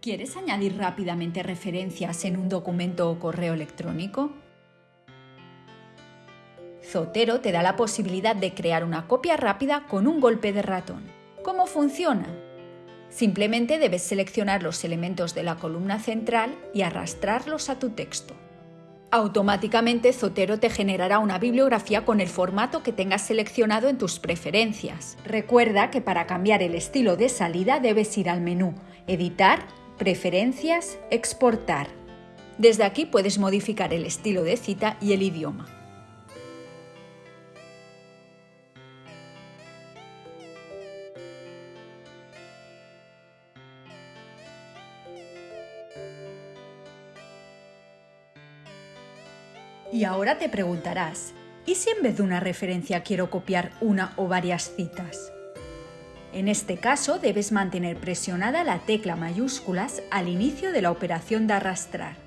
¿Quieres añadir rápidamente referencias en un documento o correo electrónico? Zotero te da la posibilidad de crear una copia rápida con un golpe de ratón. ¿Cómo funciona? Simplemente debes seleccionar los elementos de la columna central y arrastrarlos a tu texto. Automáticamente Zotero te generará una bibliografía con el formato que tengas seleccionado en tus preferencias. Recuerda que para cambiar el estilo de salida debes ir al menú Editar, Preferencias, Exportar. Desde aquí puedes modificar el estilo de cita y el idioma. Y ahora te preguntarás, ¿y si en vez de una referencia quiero copiar una o varias citas? En este caso debes mantener presionada la tecla mayúsculas al inicio de la operación de arrastrar.